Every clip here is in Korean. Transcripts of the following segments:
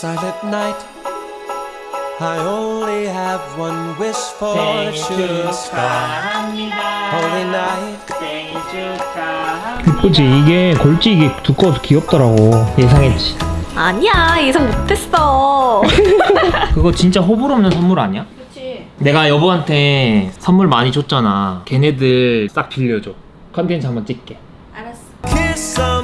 silent night. I only have one wish for you. Holy night. 이쁘지 이게 골지 이게 두꺼워서 귀엽더라고. 예상했지. 아니야 예상 못했어. 그거 진짜 호불호 없는 선물 아니야? 그치. 내가 여보한테 선물 많이 줬잖아. 걔네들 싹 빌려줘. 컨텐츠 한번 찍게. 알았어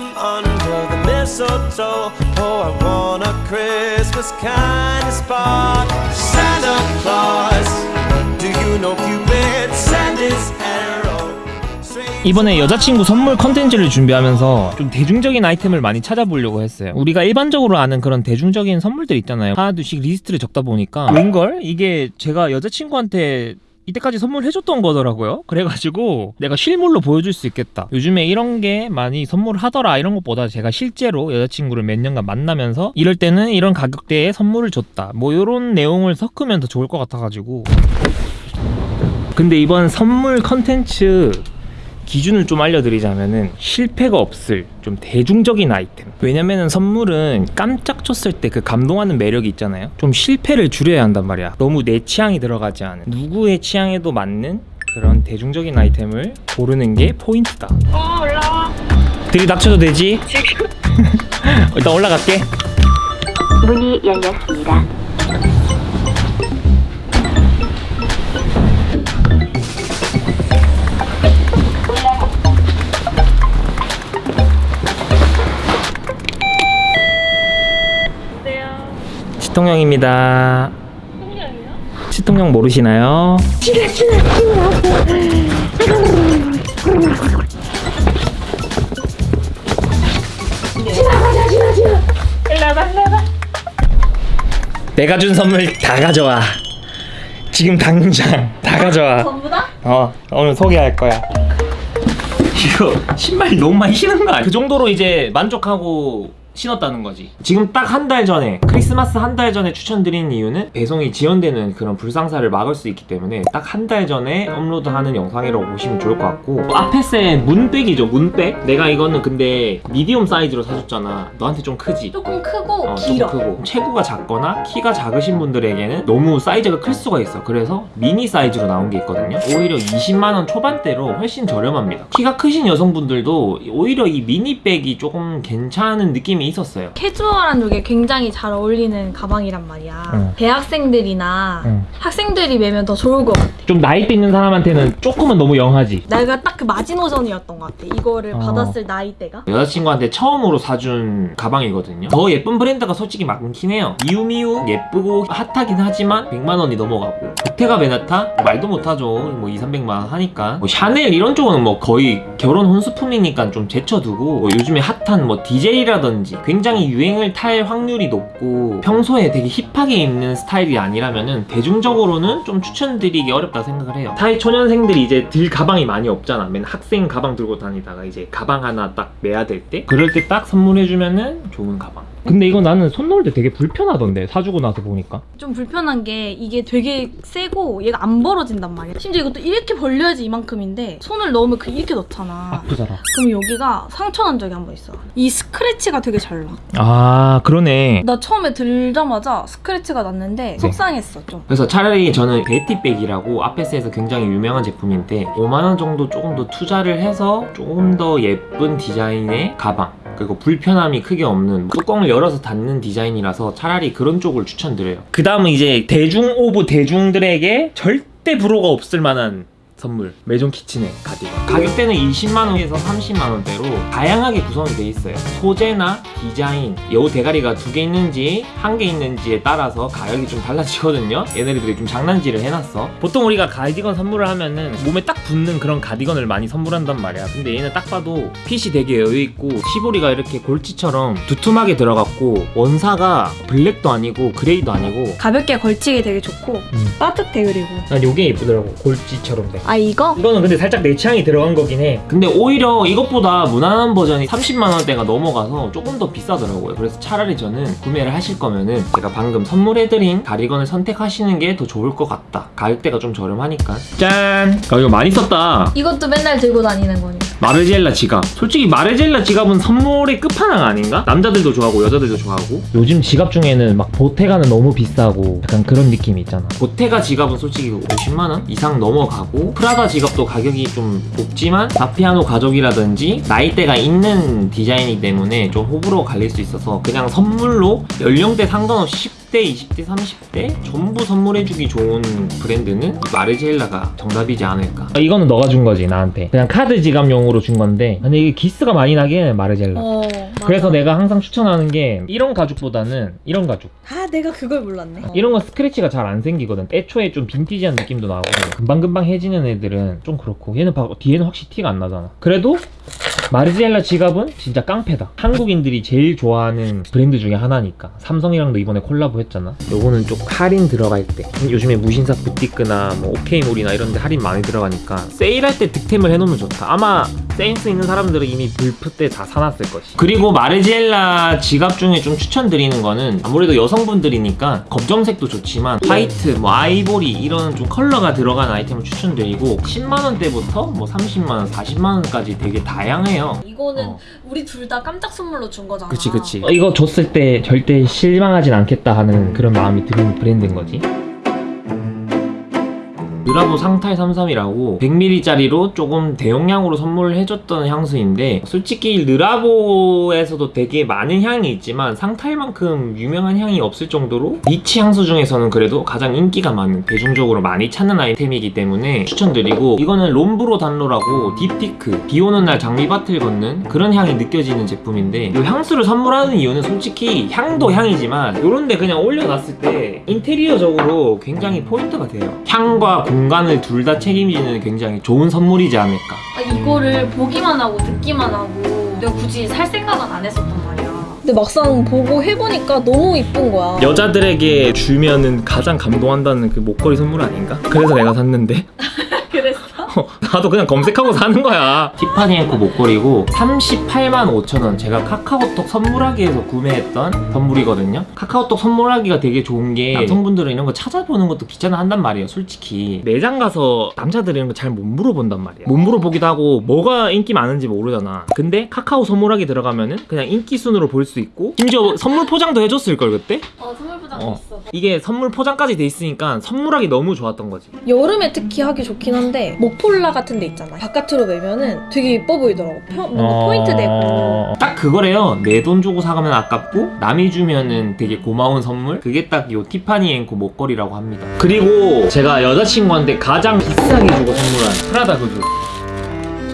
mistletoe. Oh, I want a Christmas kind of spark. Santa Claus, do you know Cupid sent his arrow? 이번에 여자친구 선물 컨텐츠를 준비하면서 좀 대중적인 아이템을 많이 찾아보려고 했어요 우리가 일반적으로 아는 그런 대중적인 선물들 있잖아요 하나 둘씩 리스트를 적다 보니까 웬걸? 이게 제가 여자친구한테 이때까지 선물해줬던 거더라고요. 그래가지고 내가 실물로 보여줄 수 있겠다. 요즘에 이런 게 많이 선물하더라. 이런 것보다 제가 실제로 여자친구를 몇 년간 만나면서 이럴 때는 이런 가격대에 선물을 줬다. 뭐 이런 내용을 섞으면 더 좋을 것 같아가지고. 근데 이번 선물 컨텐츠 기준을 좀 알려드리자면은 실패가 없을 좀 대중적인 아이템. 왜냐면은 선물은 깜짝 줬을 때 그 감동하는 매력이 있잖아요. 좀 실패를 줄여야 한단 말이야. 너무 내 취향이 들어가지 않은 누구의 취향에도 맞는 그런 대중적인 아이템을 고르는 게 포인트다. 어 올라와. 들이 닥쳐도 되지? 일단 올라갈게. 문이 열렸습니다. 시통령입니다 통장이요? 시통령 모르시나요? 내가 준 선물 다 가져와 지금 당장 다 가져와 전부 다? 어 오늘 소개할 거야 이거 신발 너무 많이 신은 거 아니야? 그 정도로 이제 만족하고 신었다는 거지. 지금 딱 한 달 전에 크리스마스 한 달 전에 추천드리는 이유는 배송이 지연되는 그런 불상사를 막을 수 있기 때문에 딱 한 달 전에 업로드하는 영상이라고 보시면 좋을 것 같고 아펫의 문백이죠 문백? 내가 이거는 근데 medium 사이즈로 사줬잖아. 너한테 좀 크지? 조금 크고 어, 길어. 좀 크고. 체구가 작거나 키가 작으신 분들에게는 너무 사이즈가 클 수가 있어. 그래서 미니 사이즈로 나온 게 있거든요. 오히려 20만원 초반대로 훨씬 저렴합니다. 키가 크신 여성분들도 오히려 이 mini bag이 조금 괜찮은 느낌이 있었어요. 캐주얼한 룩에 굉장히 잘 어울리는 가방이란 말이야. 응. 대학생들이나 응. 학생들이 매면 더 좋을 것 같아. 좀 나이대 있는 사람한테는 조금은 너무 young하지. 내가 딱 그 마지노선이었던 것 같아. 이거를 어. 받았을 나이대가. 여자친구한테 처음으로 사준 가방이거든요. 더 예쁜 브랜드가 솔직히 많긴 해요. 미우미우 예쁘고 핫하긴 하지만 100만원이 넘어가고. 보테가 베나타? 말도 못하죠. 뭐 2, 300만원 하니까. 뭐 샤넬 이런 쪽은 뭐 거의 결혼 혼수품이니까 좀 제쳐두고. 뭐 요즘에 핫한 뭐 DJ라든지 굉장히 유행을 탈 확률이 높고 평소에 되게 힙하게 입는 스타일이 아니라면은 대중적으로는 좀 추천드리기 어렵다 생각을 해요. 사회 초년생들이 이제 들 가방이 많이 없잖아. 맨 학생 가방 들고 다니다가 이제 가방 하나 딱 매야 될 때? 그럴 때 딱 선물해주면 은 좋은 가방 근데 이거 나는 손 놓을 때 되게 불편하던데 사주고 나서 보니까. 좀 불편한 게 이게 되게 세고 얘가 안 벌어진단 말이야. 심지어 이것도 이렇게 벌려야지 이만큼인데 손을 넣으면 그 이렇게 넣잖아. 아프잖아. 그럼 여기가 상처 난 적이 한 번 있어. 이 스크래치가 되게 잘나. 아 그러네. 나 처음에 들자마자 스크래치가 났는데 속상했어 좀. 그래서 차라리 저는 Betty bag이라고 A.P.C.에서 굉장히 유명한 제품인데 5만원 정도 조금 더 투자를 해서 조금 더 예쁜 디자인의 가방 그리고 불편함이 크게 없는 뚜껑을 열어서 닫는 디자인이라서 차라리 그런 쪽을 추천드려요. 그 다음은 이제 대중 오브 대중들에게 절대 불호가 없을 만한 선물. 메종 키친의 가디건. 가격대는 20만원에서 30만원대로 다양하게 구성이 돼 있어요. 소재나 디자인 여우 대가리가 두 개 있는지 한 개 있는지에 따라서 가격이 좀 달라지거든요. 얘네들이 좀 장난질을 해놨어. 보통 우리가 가디건 선물을 하면은 몸에 딱 붙는 그런 가디건을 많이 선물한단 말이야. 근데 얘는 딱 봐도 핏이 되게 여유있고 시보리가 이렇게 골치처럼 두툼하게 들어갔고 원사가 블랙도 아니고 그레이도 아니고 가볍게 걸치기 되게 좋고 음. 따뜻해 그리고. 난 요게 예쁘더라고. 골지처럼 돼아 이거? 이거는 근데 살짝 내 취향이 들어간 거긴 해. 근데 오히려 이것보다 무난한 버전이 30만원대가 넘어가서 조금 더 비싸더라고요. 그래서 차라리 저는 구매를 하실 거면은 제가 방금 선물해드린 가디건을 선택하시는 게 더 좋을 것 같다. 가격대가 좀 저렴하니까. 짠! 아 이거 많이 썼다. 이것도 맨날 들고 다니는 거니까 마르젤라 지갑. 솔직히 마르젤라 지갑은 선물의 끝판왕 아닌가? 남자들도 좋아하고 여자들도 좋아하고. 요즘 지갑 중에는 막 보테가는 너무 비싸고 약간 그런 느낌이 있잖아. 보테가 지갑은 솔직히 50만 원 이상 넘어가고 프라다 지갑도 가격이 좀 높지만 바피아노 가족이라든지 나이대가 있는 디자인이기 때문에 좀 호불호 갈릴 수 있어서 그냥 선물로 연령대 상관없이 10대, 20대, 30대 전부 선물해주기 좋은 브랜드는 마르젤라가 정답이지 않을까. 이거는 너가 준 거지 나한테. 그냥 카드 지갑용으로 준 건데 근데 이게 기스가 많이 나게 마르젤라. 어. 그래서 내가 항상 추천하는 게 이런 가죽보다는 이런 가죽. 아 내가 그걸 몰랐네. 이런 건 스크래치가 잘 안 생기거든. 애초에 좀 빈티지한 느낌도 나고 금방금방 해지는 애들은 좀 그렇고 얘는 봐 뒤에는 확실히 티가 안 나잖아. 그래도 마르지엘라 지갑은 진짜 깡패다. 한국인들이 제일 좋아하는 브랜드 중에 하나니까. 삼성이랑도 이번에 콜라보 했잖아. 요거는 좀 할인 들어갈 때. 요즘에 무신사 부티크나 뭐 오케이몰이나 이런 데 할인 많이 들어가니까 세일할 때 득템을 해놓으면 좋다. 아마 센스 있는 사람들은 이미 블프 때 다 사놨을 것이. 그리고 마르지엘라 지갑 중에 좀 추천드리는 거는 아무래도 여성분들이니까 검정색도 좋지만 화이트, 뭐 아이보리 이런 좀 컬러가 들어간 아이템을 추천드리고 10만 원대부터 뭐 30만 원, 40만 원까지 되게 다양해요. 이거는 어. 우리 둘 다 깜짝 선물로 준 거잖아. 그치 그치 어, 이거 줬을 때 절대 실망하진 않겠다 하는 그런 마음이 드는 브랜드인 거지 르라보 상탈 33이라고 100ml짜리로 조금 대용량으로 선물을 해줬던 향수인데 솔직히 르라보에서도 되게 많은 향이 있지만 상탈만큼 유명한 향이 없을 정도로 niche 향수 중에서는 그래도 가장 인기가 많은 대중적으로 많이 찾는 아이템이기 때문에 추천드리고 이거는 롬브르 단 로라고 딥티크 비 오는 날 장미밭을 걷는 그런 향이 느껴지는 제품인데 이 향수를 선물하는 이유는 솔직히 향도 향이지만 요런데 그냥 올려놨을 때 인테리어적으로 굉장히 포인트가 돼요. 향과 공간을 둘 다 책임지는 굉장히 좋은 선물이지 않을까 아, 이거를 보기만 하고 듣기만 하고 내가 굳이 살 생각은 안 했었단 말이야. 근데 막상 보고 해보니까 너무 이쁜 거야. 여자들에게 주면은 가장 감동한다는 그 목걸이 선물 아닌가? 그래서 내가 샀는데? 나도 그냥 검색하고 사는 거야. 티파니 앵코 목걸이고 38만 5천 원. 제가 카카오톡 선물하기에서 구매했던 선물이거든요. 카카오톡 선물하기가 되게 좋은 게 남성분들은 이런 거 찾아보는 것도 귀찮아 한단 말이에요 솔직히. 매장 가서 남자들은 이런 거 잘 못 물어본단 말이야. 못 물어보기도 하고 뭐가 인기 많은지 모르잖아. 근데 카카오 선물하기 들어가면은 그냥 인기 순으로 볼 수 있고 심지어 선물 포장도 해줬을 걸 그때? 어 선물 포장 어. 있어. 이게 선물 포장까지 돼 있으니까 선물하기 너무 좋았던 거지. 여름에 특히 하기 좋긴 한데 목 폴라 같은 데 있잖아 바깥으로 매면은 되게 예뻐 보이더라고 펴- 뭔가 포인트 되고 어, 딱 그거래요. 내 돈 주고 사가면 아깝고 남이 주면은 되게 고마운 선물. 그게 딱 요 티파니 앤코 목걸이라고 합니다. 그리고 제가 여자친구한테 가장 비싸게 주고 선물한 프라다 구두.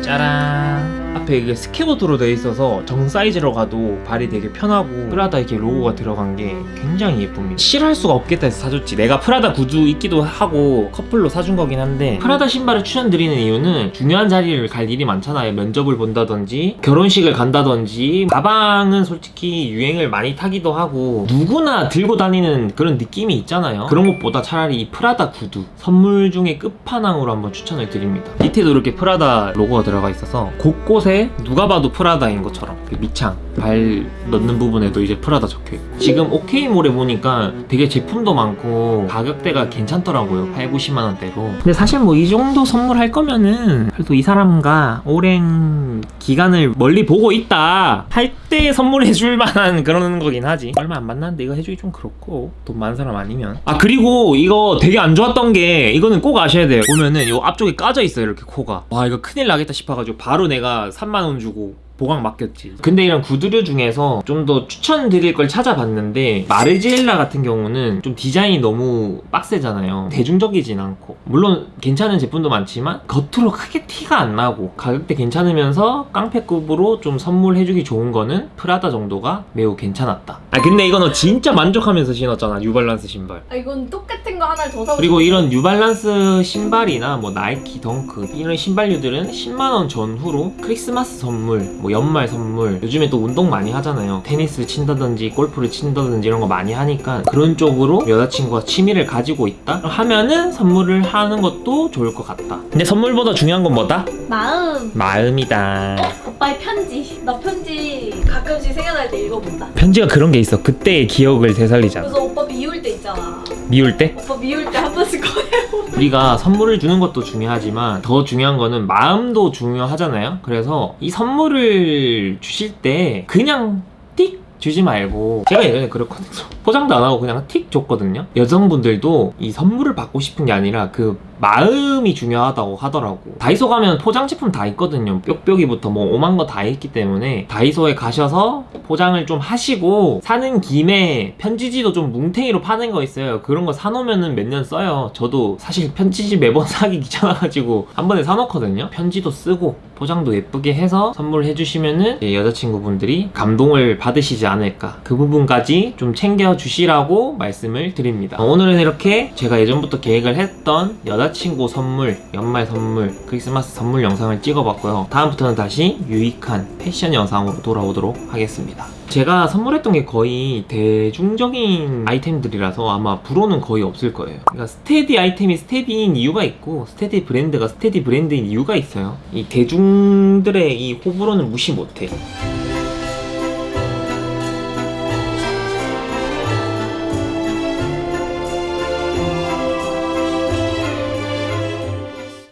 짜란. 앞에 이게 square toe로 되어 있어서 정 사이즈로 가도 발이 되게 편하고 프라다 이렇게 로고가 들어간 게 굉장히 예쁩니다. 싫어할 수가 없겠다 해서 사줬지. 내가 프라다 구두 입기도 하고 커플로 사준 거긴 한데 프라다 신발을 추천드리는 이유는 중요한 자리를 갈 일이 많잖아요. 면접을 본다든지 결혼식을 간다든지 가방은 솔직히 유행을 많이 타기도 하고 누구나 들고 다니는 그런 느낌이 있잖아요. 그런 것보다 차라리 이 프라다 구두 선물 중에 끝판왕으로 한번 추천을 드립니다. 밑에도 이렇게 프라다 로고가 들어가 있어서 곳곳에 누가 봐도 프라다인 것처럼. 그 밑창 발 넣는 부분에도 이제 프라다 적혀있고. 지금 오케이몰에 보니까 되게 제품도 많고 가격대가 괜찮더라고요. 8, 90만 원대로. 근데 사실 뭐 이 정도 선물할 거면은 그래도 이 사람과 오랜 기간을 멀리 보고 있다. 할 때 선물해 줄 만한 그런 거긴 하지. 얼마 안 만났는데 이거 해주기 좀 그렇고. 돈 많은 사람 아니면. 아 그리고 이거 되게 안 좋았던 게 이거는 꼭 아셔야 돼요. 보면은 요 앞쪽에 까져 있어요 이렇게 코가. 와 이거 큰일 나겠다 싶어가지고 바로 내가 3만 원 주고 보강 맡겼지. 근데 이런 구두류 중에서 좀 더 추천드릴 걸 찾아봤는데 마르지엘라 같은 경우는 좀 디자인이 너무 빡세잖아요. 대중적이진 않고 물론 괜찮은 제품도 많지만 겉으로 크게 티가 안 나고 가격대 괜찮으면서 깡패급으로 좀 선물해주기 좋은 거는 프라다 정도가 매우 괜찮았다. 아 근데 이건 너 진짜 만족하면서 신었잖아 뉴발란스 신발. 아 이건 똑같은 거 하나를 더 사고 그리고 이런 뉴발란스 신발이나 뭐 나이키 덩크 이런 신발류들은 10만원 전후로 크리스마스 선물 뭐 연말 선물 요즘에 또 운동 많이 하잖아요 테니스를 친다든지 골프를 친다든지 이런 거 많이 하니까 그런 쪽으로 여자친구가 취미를 가지고 있다 하면은 선물을 하는 것도 좋을 것 같다 근데 선물보다 중요한 건 뭐다? 마음. 마음이다 오빠의 편지. 나 편지 가끔씩 생각날 때 읽어본다. 편지가 그런 게 있어 그때의 기억을 되살리잖아 그래서 오빠 미울 때 있잖아. 미울 때? 오빠 미울 때 한 번씩 꺼내보면 우리가 선물을 주는 것도 중요하지만 더 중요한 거는 마음도 중요하잖아요. 그래서 이 선물을 주실 때 그냥 띡 주지 말고 제가 예전에 그랬거든요. 포장도 안 하고 그냥 틱 줬거든요. 여성분들도 이 선물을 받고 싶은 게 아니라 그 마음이 중요하다고 하더라고. 다이소 가면 포장 제품 다 있거든요. 뾱뾱이부터 뭐 오만 거 다 있기 때문에 다이소에 가셔서 포장을 좀 하시고 사는 김에 편지지도 좀 뭉탱이로 파는 거 있어요. 그런 거 사놓으면은 몇년 써요. 저도 사실 편지지 매번 사기 귀찮아가지고 한 번에 사놓거든요. 편지도 쓰고 포장도 예쁘게 해서 선물해 주시면은 여자친구분들이 감동을 받으시지 않을까. 그 부분까지 좀 챙겨 주시라고 말씀을 드립니다. 어, 오늘은 이렇게 제가 예전부터 계획을 했던 여자친구 선물, 연말 선물, 크리스마스 선물 영상을 찍어봤고요. 다음부터는 다시 유익한 패션 영상으로 돌아오도록 하겠습니다. 제가 선물했던 게 거의 대중적인 아이템들이라서 아마 불호는 거의 없을 거예요. 그러니까 steady 아이템이 steady인 이유가 있고 steady 브랜드가 steady 브랜드인 이유가 있어요. 이 대중들의 이 호불호는 무시 못해.